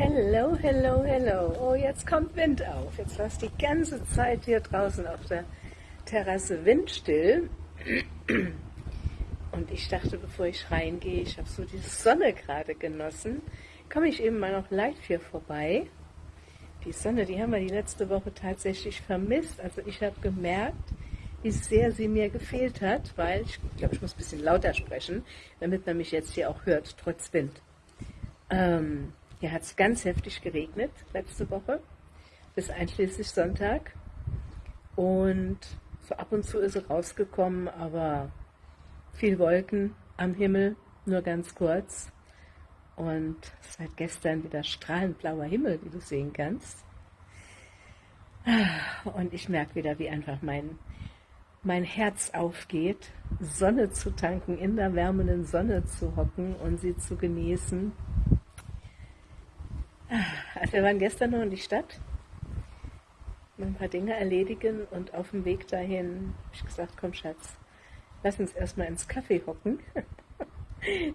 Hello, hello, hello. Oh, jetzt kommt Wind auf. Jetzt war es die ganze Zeit hier draußen auf der Terrasse windstill. Und ich dachte, bevor ich reingehe, ich habe so die Sonne gerade genossen, komme ich eben mal noch live hier vorbei. Die Sonne, die haben wir die letzte Woche tatsächlich vermisst. Also ich habe gemerkt, wie sehr sie mir gefehlt hat, weil ich glaube, ich muss ein bisschen lauter sprechen, damit man mich jetzt hier auch hört, trotz Wind. Ähm, hier hat es ganz heftig geregnet letzte Woche, bis einschließlich Sonntag. Und so ab und zu ist es rausgekommen, aber viel Wolken am Himmel, nur ganz kurz. Und seit gestern wieder strahlend blauer Himmel, wie du sehen kannst. Und ich merke wieder, wie einfach mein, mein Herz aufgeht, Sonne zu tanken, in der wärmenden Sonne zu hocken und sie zu genießen also wir waren gestern noch in die Stadt, ein paar Dinge erledigen und auf dem Weg dahin habe ich gesagt, komm Schatz, lass uns erstmal ins Kaffee hocken.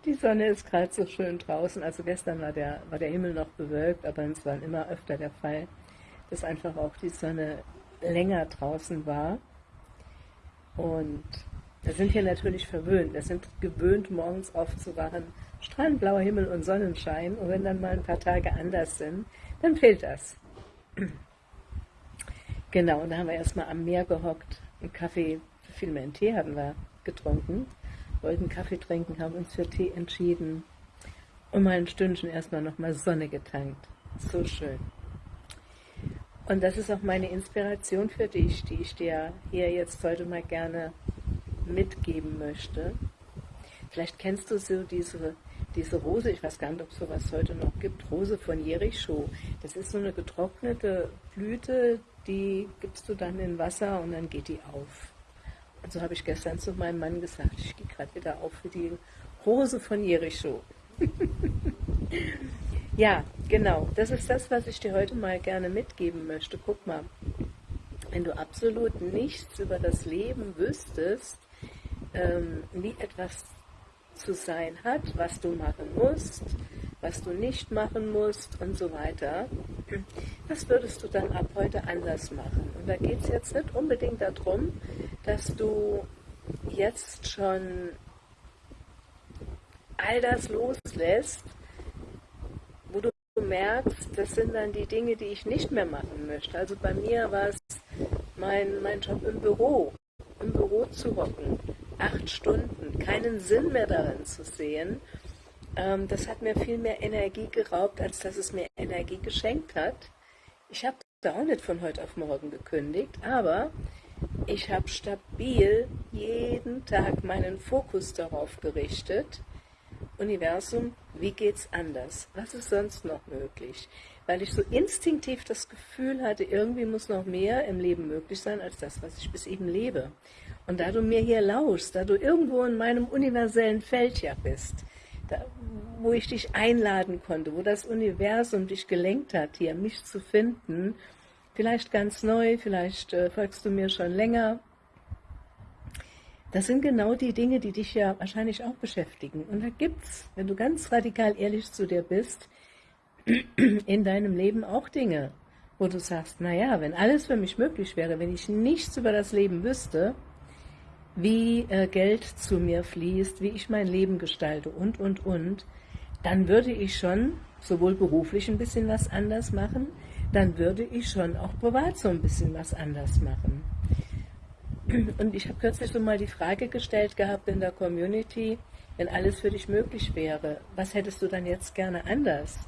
Die Sonne ist gerade so schön draußen. Also gestern war der, war der Himmel noch bewölkt, aber es war immer öfter der Fall, dass einfach auch die Sonne länger draußen war. Und wir sind hier natürlich verwöhnt. Wir sind gewöhnt, morgens aufzuwachen, strahlend blauer Himmel und Sonnenschein. Und wenn dann mal ein paar Tage anders sind, dann fehlt das. Genau, und da haben wir erstmal am Meer gehockt, einen Kaffee, vielmehr einen Tee haben wir getrunken, wollten Kaffee trinken, haben uns für Tee entschieden und mal ein Stündchen erstmal nochmal Sonne getankt. So schön. Und das ist auch meine Inspiration für dich, die ich dir hier jetzt heute mal gerne mitgeben möchte. Vielleicht kennst du so diese diese Rose, ich weiß gar nicht, ob es sowas heute noch gibt, Rose von Jericho. Das ist so eine getrocknete Blüte, die gibst du dann in Wasser und dann geht die auf. Und so habe ich gestern zu meinem Mann gesagt, ich gehe gerade wieder auf für die Rose von Jericho. ja, genau, das ist das, was ich dir heute mal gerne mitgeben möchte. Guck mal, wenn du absolut nichts über das Leben wüsstest, ähm, wie etwas zu sein hat, was du machen musst, was du nicht machen musst und so weiter. Das würdest du dann ab heute anders machen. Und da geht es jetzt nicht unbedingt darum, dass du jetzt schon all das loslässt, wo du merkst, das sind dann die Dinge, die ich nicht mehr machen möchte. Also bei mir war es mein, mein Job im Büro, im Büro zu hocken, acht Stunden, keinen Sinn mehr darin zu sehen, ähm, das hat mir viel mehr Energie geraubt, als dass es mir Energie geschenkt hat. Ich habe da auch nicht von heute auf morgen gekündigt, aber ich habe stabil jeden Tag meinen Fokus darauf gerichtet, Universum, wie geht's anders? Was ist sonst noch möglich? Weil ich so instinktiv das Gefühl hatte, irgendwie muss noch mehr im Leben möglich sein als das, was ich bis eben lebe. Und da du mir hier lauschst, da du irgendwo in meinem universellen Feld ja bist, da, wo ich dich einladen konnte, wo das Universum dich gelenkt hat, hier mich zu finden, vielleicht ganz neu, vielleicht äh, folgst du mir schon länger, das sind genau die Dinge, die dich ja wahrscheinlich auch beschäftigen. Und da gibt's, wenn du ganz radikal ehrlich zu dir bist, in deinem Leben auch Dinge, wo du sagst, naja, wenn alles für mich möglich wäre, wenn ich nichts über das Leben wüsste, wie äh, Geld zu mir fließt, wie ich mein Leben gestalte und, und, und, dann würde ich schon sowohl beruflich ein bisschen was anders machen, dann würde ich schon auch privat so ein bisschen was anders machen. Und ich habe kürzlich so mal die Frage gestellt gehabt in der Community, wenn alles für dich möglich wäre, was hättest du dann jetzt gerne anders?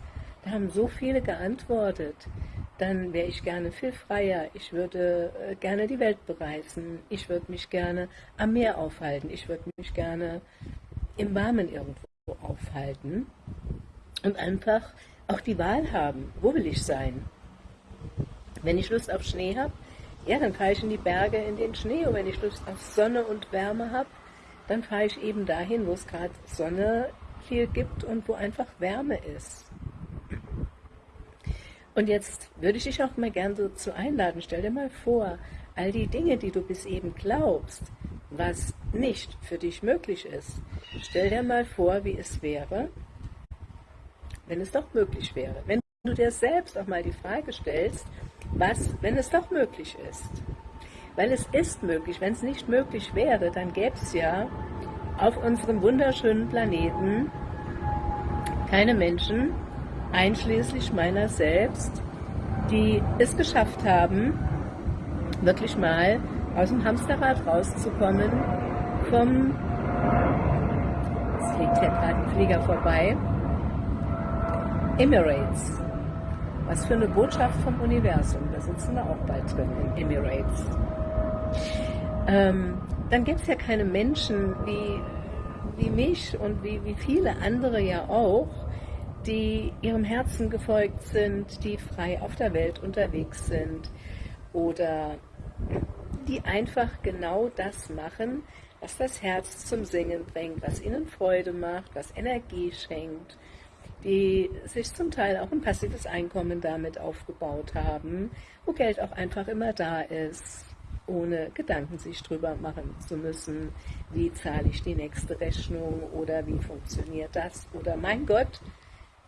Da haben so viele geantwortet dann wäre ich gerne viel freier. Ich würde äh, gerne die Welt bereisen. Ich würde mich gerne am Meer aufhalten. Ich würde mich gerne im Warmen irgendwo aufhalten und einfach auch die Wahl haben, wo will ich sein. Wenn ich Lust auf Schnee habe, ja, dann fahre ich in die Berge in den Schnee. Und wenn ich Lust auf Sonne und Wärme habe, dann fahre ich eben dahin, wo es gerade Sonne viel gibt und wo einfach Wärme ist. Und jetzt würde ich dich auch mal gern dazu einladen, stell dir mal vor, all die Dinge, die du bis eben glaubst, was nicht für dich möglich ist, stell dir mal vor, wie es wäre, wenn es doch möglich wäre, wenn du dir selbst auch mal die Frage stellst, was, wenn es doch möglich ist. Weil es ist möglich. Wenn es nicht möglich wäre, dann gäbe es ja auf unserem wunderschönen Planeten keine Menschen, einschließlich meiner selbst, die es geschafft haben, wirklich mal aus dem Hamsterrad rauszukommen, vom, es fliegt hier gerade ein Flieger vorbei, Emirates. Was für eine Botschaft vom Universum, da sitzen wir auch bald drin in Emirates. Ähm, dann gibt es ja keine Menschen wie, wie mich und wie, wie viele andere ja auch, die ihrem Herzen gefolgt sind, die frei auf der Welt unterwegs sind oder die einfach genau das machen, was das Herz zum Singen bringt, was ihnen Freude macht, was Energie schenkt, die sich zum Teil auch ein passives Einkommen damit aufgebaut haben, wo Geld auch einfach immer da ist, ohne Gedanken sich drüber machen zu müssen, wie zahle ich die nächste Rechnung oder wie funktioniert das oder mein Gott,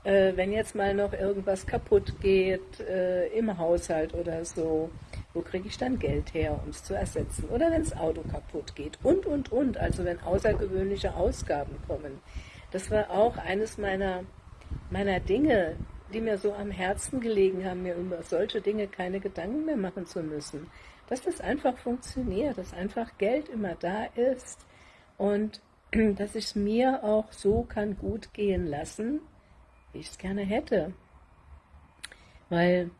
äh, wenn jetzt mal noch irgendwas kaputt geht äh, im Haushalt oder so, wo kriege ich dann Geld her, um es zu ersetzen? Oder wenn das Auto kaputt geht und, und, und, also wenn außergewöhnliche Ausgaben kommen. Das war auch eines meiner, meiner Dinge, die mir so am Herzen gelegen haben, mir über solche Dinge keine Gedanken mehr machen zu müssen. Dass das einfach funktioniert, dass einfach Geld immer da ist und dass ich es mir auch so kann gut gehen lassen, wie ich es gerne hätte. Weil,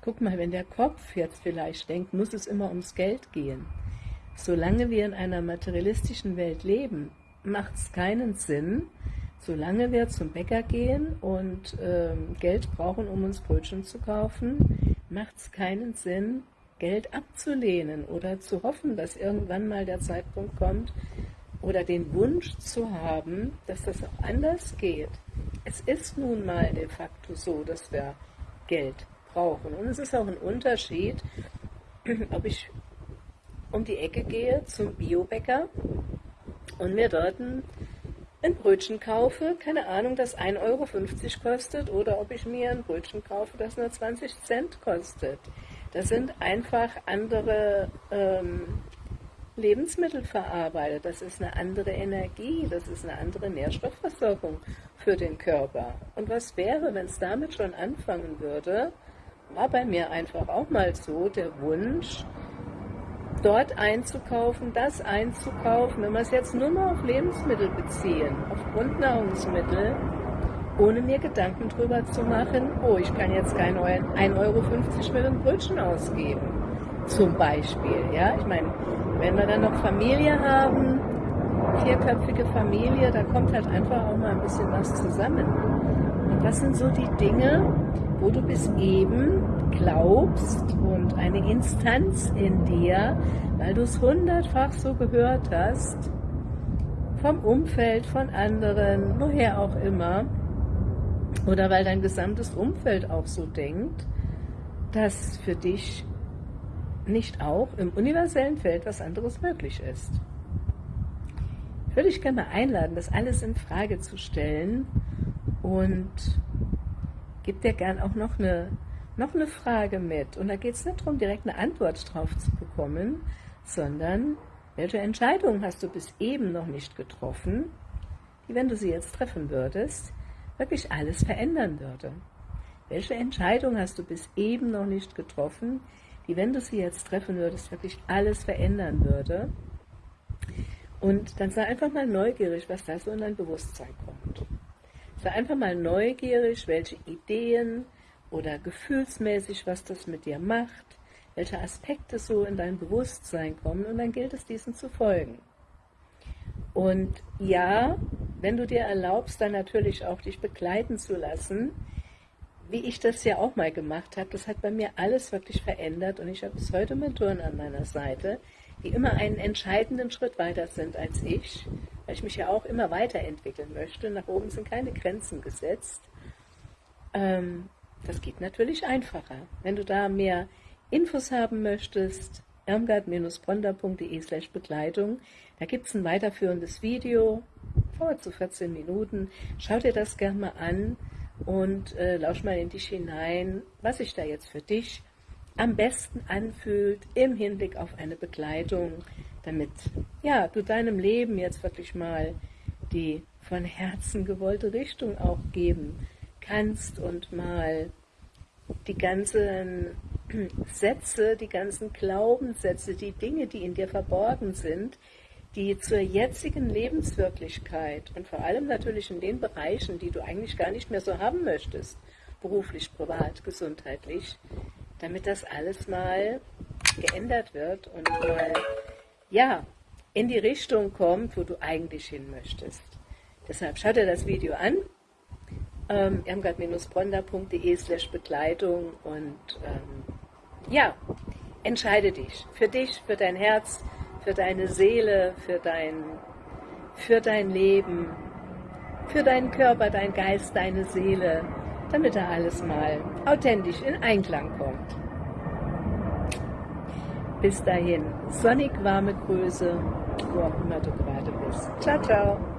guck mal, wenn der Kopf jetzt vielleicht denkt, muss es immer ums Geld gehen. Solange wir in einer materialistischen Welt leben, macht es keinen Sinn, solange wir zum Bäcker gehen und äh, Geld brauchen, um uns Brötchen zu kaufen, macht es keinen Sinn, Geld abzulehnen oder zu hoffen, dass irgendwann mal der Zeitpunkt kommt oder den Wunsch zu haben, dass das auch anders geht es ist nun mal de facto so, dass wir Geld brauchen. Und es ist auch ein Unterschied, ob ich um die Ecke gehe zum Biobäcker und mir dort ein, Brötchen kaufe, keine Ahnung, das 1,50 Euro kostet, oder ob ich mir ein Brötchen kaufe, das nur 20 Cent kostet. Das sind einfach andere ähm, Lebensmittel verarbeitet. Das ist eine andere Energie, das ist eine andere Nährstoffversorgung für den Körper. Und was wäre, wenn es damit schon anfangen würde? War bei mir einfach auch mal so der Wunsch, dort einzukaufen, das einzukaufen, wenn wir es jetzt nur mal auf Lebensmittel beziehen, auf Grundnahrungsmittel, ohne mir Gedanken drüber zu machen, oh, ich kann jetzt kein 1,50 Euro für ein Brötchen ausgeben, zum Beispiel. Ja, ich meine, wenn wir dann noch Familie haben, vierköpfige Familie, da kommt halt einfach auch mal ein bisschen was zusammen. Und das sind so die Dinge, wo du bis eben glaubst und eine Instanz in dir, weil du es hundertfach so gehört hast, vom Umfeld, von anderen, woher auch immer, oder weil dein gesamtes Umfeld auch so denkt, dass für dich nicht auch im universellen Feld was anderes möglich ist würde ich gerne mal einladen, das alles in Frage zu stellen und gebe dir gern auch noch eine, noch eine Frage mit. Und da geht es nicht darum, direkt eine Antwort drauf zu bekommen, sondern welche Entscheidung hast du bis eben noch nicht getroffen, die, wenn du sie jetzt treffen würdest, wirklich alles verändern würde? Welche Entscheidung hast du bis eben noch nicht getroffen, die, wenn du sie jetzt treffen würdest, wirklich alles verändern würde? Und dann sei einfach mal neugierig, was da so in dein Bewusstsein kommt. Sei einfach mal neugierig, welche Ideen oder gefühlsmäßig, was das mit dir macht, welche Aspekte so in dein Bewusstsein kommen und dann gilt es, diesen zu folgen. Und ja, wenn du dir erlaubst, dann natürlich auch dich begleiten zu lassen, wie ich das ja auch mal gemacht habe, das hat bei mir alles wirklich verändert und ich habe bis heute Mentoren an meiner Seite, die immer einen entscheidenden Schritt weiter sind als ich, weil ich mich ja auch immer weiterentwickeln möchte. Nach oben sind keine Grenzen gesetzt. Ähm, das geht natürlich einfacher. Wenn du da mehr Infos haben möchtest, irmgard-bronda.de slash Begleitung, da gibt es ein weiterführendes Video, vor zu 14 Minuten. Schau dir das gerne mal an und äh, lausch mal in dich hinein, was sich da jetzt für dich am besten anfühlt im Hinblick auf eine Begleitung, damit ja, du deinem Leben jetzt wirklich mal die von Herzen gewollte Richtung auch geben kannst und mal die ganzen Sätze, die ganzen Glaubenssätze, die Dinge, die in dir verborgen sind, die zur jetzigen Lebenswirklichkeit und vor allem natürlich in den Bereichen, die du eigentlich gar nicht mehr so haben möchtest, beruflich, privat, gesundheitlich, damit das alles mal geändert wird und mal, ja, in die Richtung kommt, wo du eigentlich hin möchtest. Deshalb schau dir das Video an, ähm, irmgard-bronda.de slash Begleitung und ähm, ja, entscheide dich. Für dich, für dein Herz, für deine Seele, für dein, für dein Leben, für deinen Körper, dein Geist, deine Seele, damit da alles mal authentisch in Einklang kommt. Bis dahin, sonnig warme Grüße, wo auch immer du gerade bist. Ciao, ciao.